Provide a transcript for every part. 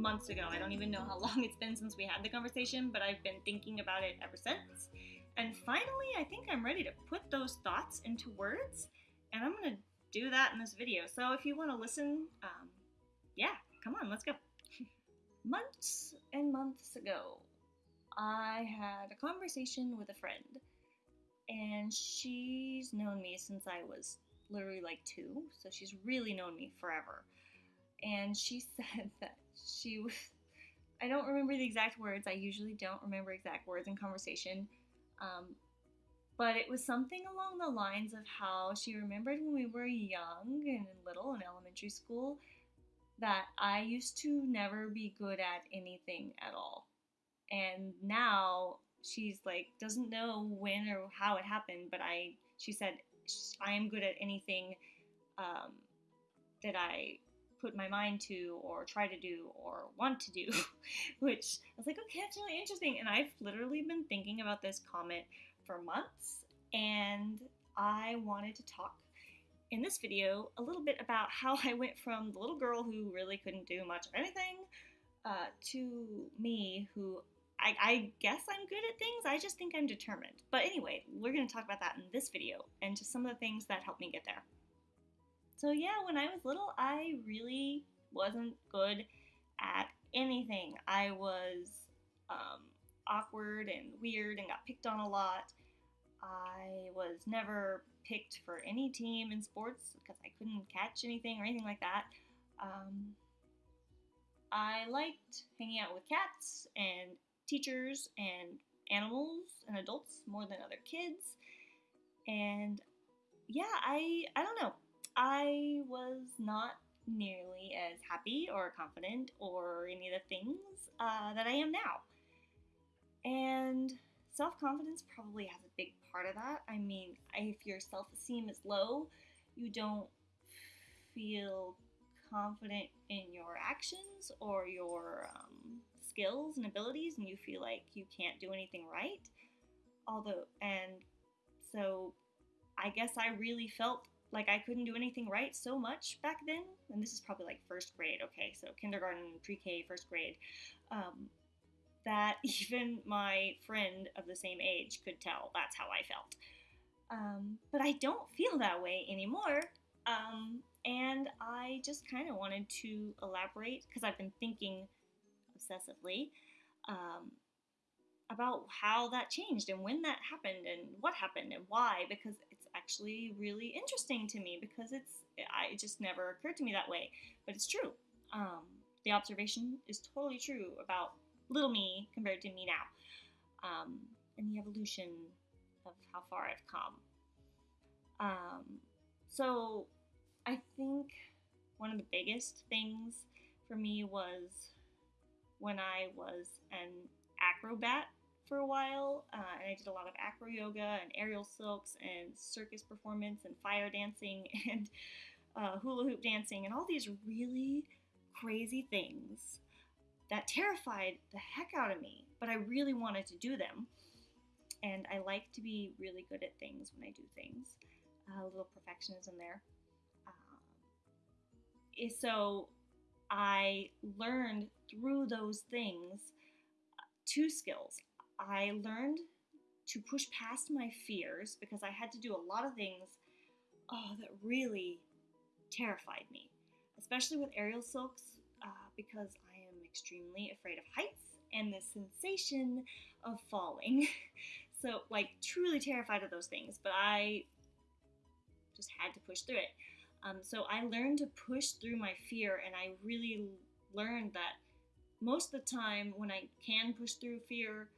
months ago. I don't even know how long it's been since we had the conversation, but I've been thinking about it ever since. And finally, I think I'm ready to put those thoughts into words, and I'm gonna do that in this video. So if you want to listen, um, yeah, come on, let's go. months and months ago, I had a conversation with a friend, and she's known me since I was literally like two, so she's really known me forever. And she said that she was, I don't remember the exact words, I usually don't remember exact words in conversation, um, but it was something along the lines of how she remembered when we were young and little in elementary school that I used to never be good at anything at all. And now she's like doesn't know when or how it happened, but I she said I am good at anything um, that I put my mind to or try to do or want to do, which I was like, okay, that's really interesting. And I've literally been thinking about this comment for months, and I wanted to talk in this video a little bit about how I went from the little girl who really couldn't do much of anything uh, to me who I, I, guess I'm good at things. I just think I'm determined. But anyway, we're going to talk about that in this video and just some of the things that helped me get there. So yeah, when I was little, I really wasn't good at anything. I was um, awkward and weird and got picked on a lot. I was never picked for any team in sports because I couldn't catch anything or anything like that. Um, I liked hanging out with cats and teachers and animals and adults more than other kids. And yeah, I I don't know. I was not nearly as happy or confident or any of the things uh, that I am now. And self confidence probably has a big part of that. I mean, if your self esteem is low, you don't feel confident in your actions or your um, skills and abilities, and you feel like you can't do anything right. Although, and so I guess I really felt like I couldn't do anything right so much back then. And this is probably like first grade, okay, so kindergarten, pre K, first grade. Um, that even my friend of the same age could tell that's how I felt. Um, but I don't feel that way anymore. Um, and I just kind of wanted to elaborate because I've been thinking obsessively um, about how that changed and when that happened and what happened and why because actually really interesting to me because it's I, it just never occurred to me that way but it's true. Um, the observation is totally true about little me compared to me now um, and the evolution of how far I've come. Um, so I think one of the biggest things for me was when I was an acrobat for a while, uh, and I did a lot of acro yoga and aerial silks and circus performance and fire dancing and uh, hula hoop dancing and all these really crazy things that terrified the heck out of me, but I really wanted to do them. And I like to be really good at things when I do things. Uh, a little perfectionism there. Uh, so I learned through those things two skills. I learned to push past my fears because I had to do a lot of things oh, that really terrified me, especially with aerial silks uh, because I am extremely afraid of heights and the sensation of falling. so, like, truly terrified of those things, but I just had to push through it. Um, so I learned to push through my fear, and I really learned that most of the time when I can push through fear,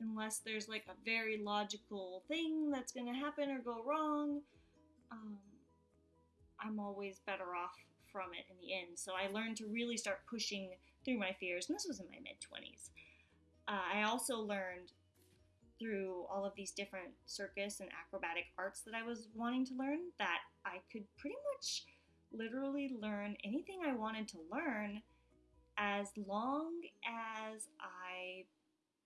unless there's like a very logical thing that's going to happen or go wrong, um, I'm always better off from it in the end. So I learned to really start pushing through my fears, and this was in my mid 20s. Uh, I also learned through all of these different circus and acrobatic arts that I was wanting to learn that I could pretty much literally learn anything I wanted to learn as long as I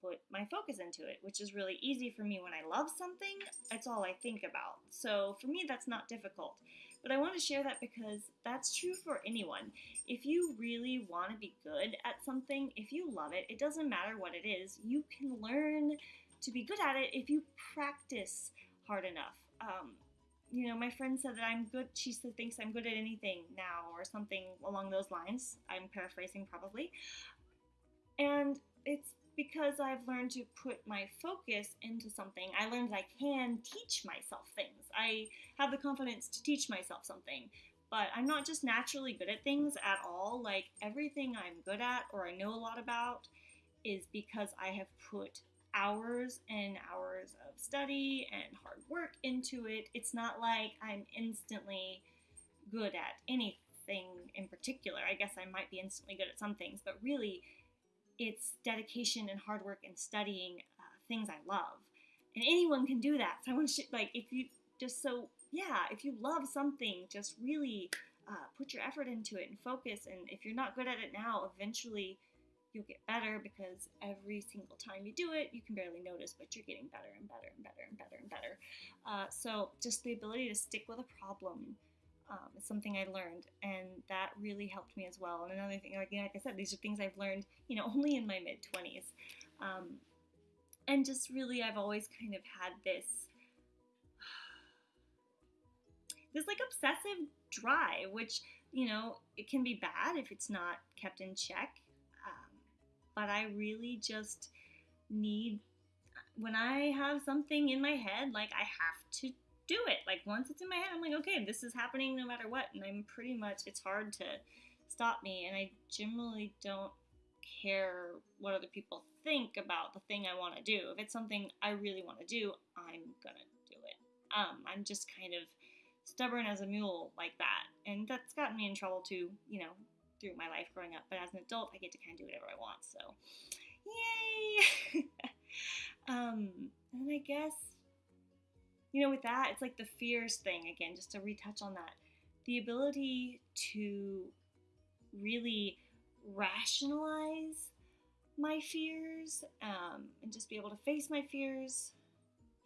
put my focus into it, which is really easy for me when I love something. It's all I think about. So for me, that's not difficult. But I want to share that because that's true for anyone. If you really want to be good at something, if you love it, it doesn't matter what it is, you can learn to be good at it if you practice hard enough. Um, you know, my friend said that I'm good. She thinks I'm good at anything now, or something along those lines. I'm paraphrasing probably. And it's because I've learned to put my focus into something. I learned I can teach myself things. I have the confidence to teach myself something. But I'm not just naturally good at things at all. Like everything I'm good at or I know a lot about is because I have put hours and hours of study and hard work into it. It's not like I'm instantly good at anything in particular. I guess I might be instantly good at some things, but really, it's dedication and hard work and studying uh, things I love. And anyone can do that. So I want to, like, if you just so, yeah, if you love something, just really uh, put your effort into it and focus. And if you're not good at it now, eventually you'll get better because every single time you do it, you can barely notice, but you're getting better and better and better and better and better. Uh, so, just the ability to stick with a problem um, something I learned, and that really helped me as well. And another thing, like, like I said, these are things I've learned, you know, only in my mid 20s. Um, and just really, I've always kind of had this. This like obsessive drive, which you know, it can be bad if it's not kept in check but I really just need when I have something in my head, like I have to do it. Like once it's in my head, I'm like, okay, this is happening no matter what, and I'm pretty much it's hard to stop me, and I generally don't care what other people think about the thing I want to do. If it's something I really want to do, I'm gonna do it. Um, I'm just kind of stubborn as a mule like that, and that's gotten me in trouble too. You know, through my life growing up. But as an adult, I get to kind of do whatever I want. So, yay! um, and I guess, you know, with that, it's like the fears thing again, just to retouch on that. The ability to really rationalize my fears um, and just be able to face my fears.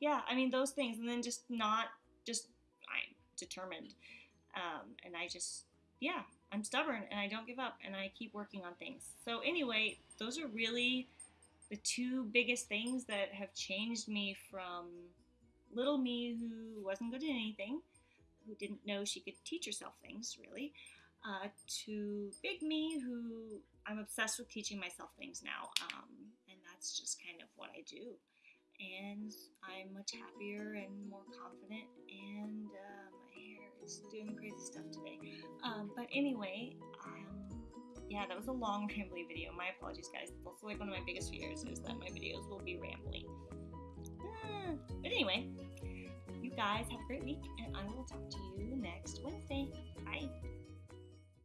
Yeah, I mean, those things. And then just not, just, I'm determined. Um, and I just, yeah, I'm stubborn and I don't give up and I keep working on things. So, anyway, those are really the two biggest things that have changed me from little me who wasn't good at anything, who didn't know she could teach herself things really, uh, to big me who I'm obsessed with teaching myself things now. Um, and that's just kind of what I do. And I'm much happier and more confident and. Um, my hair is doing crazy stuff today. Um, but anyway, um, yeah, that was a long rambly video. My apologies, guys. It's also like one of my biggest fears is that my videos will be rambling. But anyway, you guys have a great week, and I will talk to you next Wednesday. Bye.